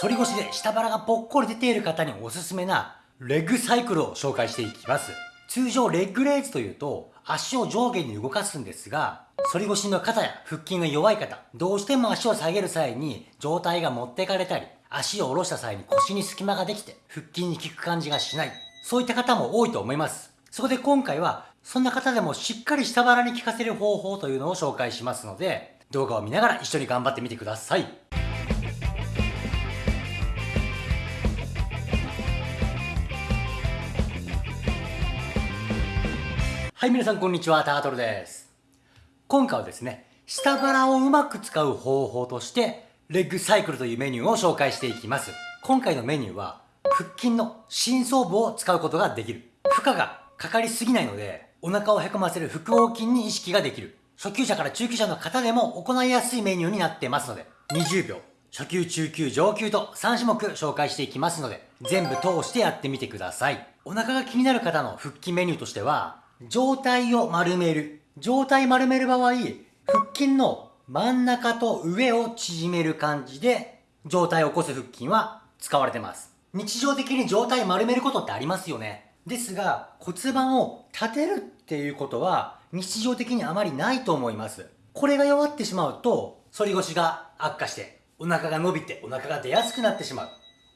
反り腰で下腹がぽっこり出ている方におすすめなレッグサイクルを紹介していきます。通常レッグレイズというと足を上下に動かすんですが、反り腰の肩や腹筋が弱い方、どうしても足を下げる際に上体が持ってかれたり、足を下ろした際に腰に隙間ができて腹筋に効く感じがしない。そういった方も多いと思います。そこで今回はそんな方でもしっかり下腹に効かせる方法というのを紹介しますので、動画を見ながら一緒に頑張ってみてください。はい、皆さんこんにちは、タートルです。今回はですね、下腹をうまく使う方法として、レッグサイクルというメニューを紹介していきます。今回のメニューは、腹筋の深層部を使うことができる。負荷がかかりすぎないので、お腹をへこませる腹横筋に意識ができる。初級者から中級者の方でも行いやすいメニューになってますので、20秒、初級、中級、上級と3種目紹介していきますので、全部通してやってみてください。お腹が気になる方の腹筋メニューとしては、状態を丸める。状態丸める場合、腹筋の真ん中と上を縮める感じで、状態を起こす腹筋は使われてます。日常的に状態丸めることってありますよね。ですが、骨盤を立てるっていうことは、日常的にあまりないと思います。これが弱ってしまうと、反り腰が悪化して、お腹が伸びてお腹が出やすくなってしまう。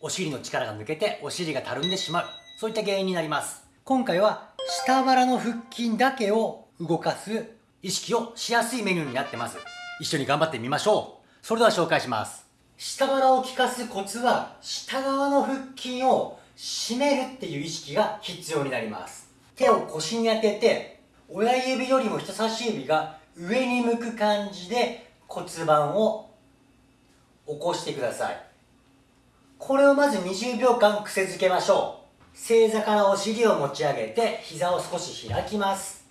お尻の力が抜けてお尻がたるんでしまう。そういった原因になります。今回は下腹の腹筋だけを動かす意識をしやすいメニューになってます。一緒に頑張ってみましょう。それでは紹介します。下腹を効かすコツは、下側の腹筋を締めるっていう意識が必要になります。手を腰に当てて、親指よりも人差し指が上に向く感じで骨盤を起こしてください。これをまず20秒間癖づけましょう。正座からお尻を持ち上げて膝を少し開きます。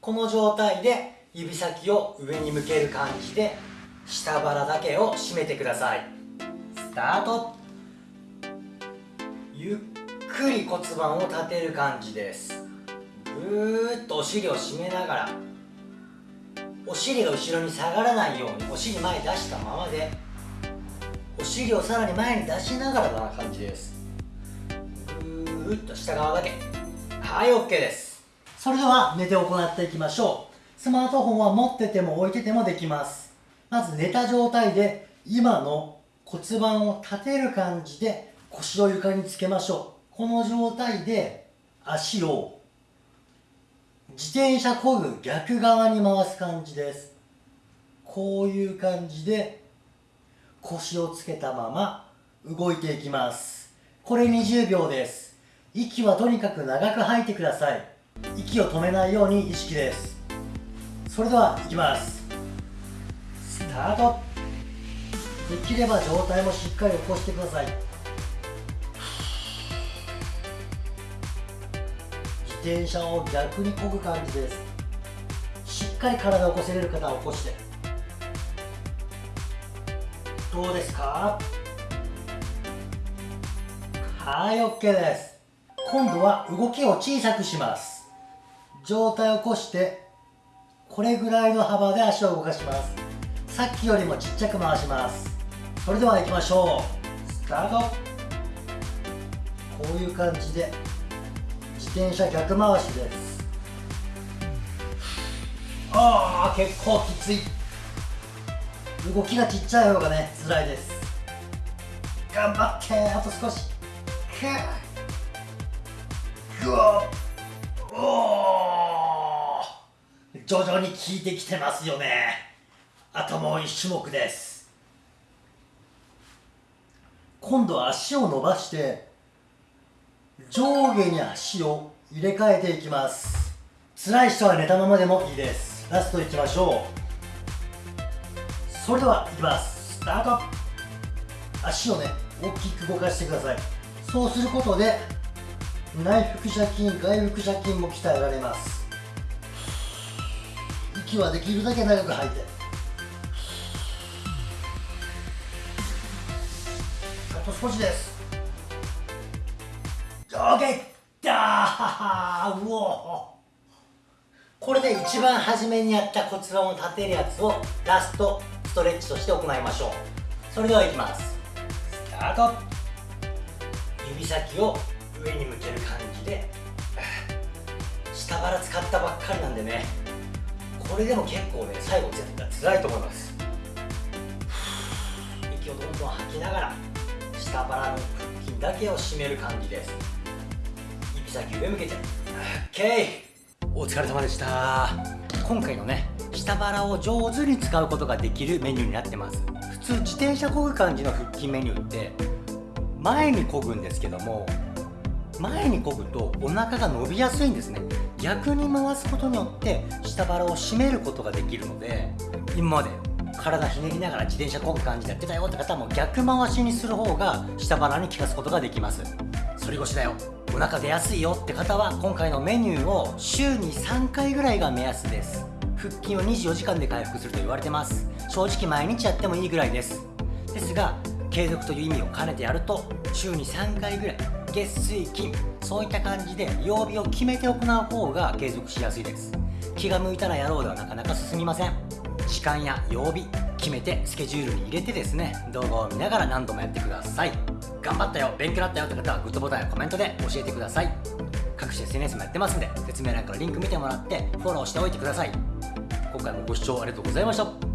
この状態で指先を上に向ける感じで下腹だけを締めてください。スタート。ゆっくり骨盤を立てる感じです。ぐーっとお尻を締めながらお尻が後ろに下がらないようにお尻前に出したままでお尻をさらに前に出しながらな感じです。ぐっと下側だけ。はい OK です。それでは寝て行っていきましょう。スマートフォンは持ってても置いててもできます。まず寝た状態で今の骨盤を立てる感じで腰を床につけましょう。この状態で足を自転車こぐ逆側に回す感じです。こういう感じで腰をつけたまま動いていきます。これ20秒です。息はとにかく長く吐いてください。息を止めないように意識です。それではいきます。スタート。できれば上体もしっかり起こしてください。自転車を逆にこぐ感じです。しっかり体を起こせれる方は起こして。どうですか？はい OK です。今度は動きを小さくします。上体を起こしてこれぐらいの幅で足を動かします。さっきよりもちっちゃく回します。それでは行きましょう。スタート。こういう感じで自転車逆回しです。ああ結構きつい。動きがちっちゃい方がね辛いです。頑張ってあと少し。ぐ徐々に効いてきてますよね。あともう1種目です。今度は足を伸ばして上下に足を入れ替えていきます。辛い人は寝たままでもいいです。ラストいきましょう。それではいきます。スタート。足をね大きく動かしてください。そうすることで内腹斜筋外腹斜筋も鍛えられます。息はできるだけ長く吐いて。あと少しです。上下だーうおこれで一番初めにやった骨盤を立てるやつをラストストレッチとして行いましょう。それではいきます。スタート。指先を上に向ける感じで。下腹使ったばっかりなんでね。これでも結構ね最後絶対辛いと思います。息をどんどん吐きながら下腹の腹筋だけを締める感じです。指先上向けて OK お疲れ様でした。今回のね下腹を上手に使うことができるメニューになってます。普通自転車こぐ感じの腹筋メニューって前にこぐんですけども前にこぐとお腹が伸びやすいんですね。逆に回すことによって下腹を締めることができるので今まで体ひねりながら自転車こぐ感じでやってたよって方も逆回しにする方が下腹に効かすことができます。反り腰だよ。お腹出やすいよって方は今回のメニューを週に3回ぐらいが目安です。腹筋を24時間で回復すると言われてます。正直毎日やってもいいぐらいです。ですが継続という意味を兼ねてやると週に3回ぐらい月水金そういった感じで曜日を決めて行う方が継続しやすいです。気が向いたらやろうではなかなか進みません。時間や曜日決めてスケジュールに入れてですね動画を見ながら何度もやってください。頑張ったよ勉強になったよって方はグッドボタンやコメントで教えてください。各種 SNS もやってますんで説明欄からリンク見てもらってフォローしておいてください。今回もご視聴ありがとうございました。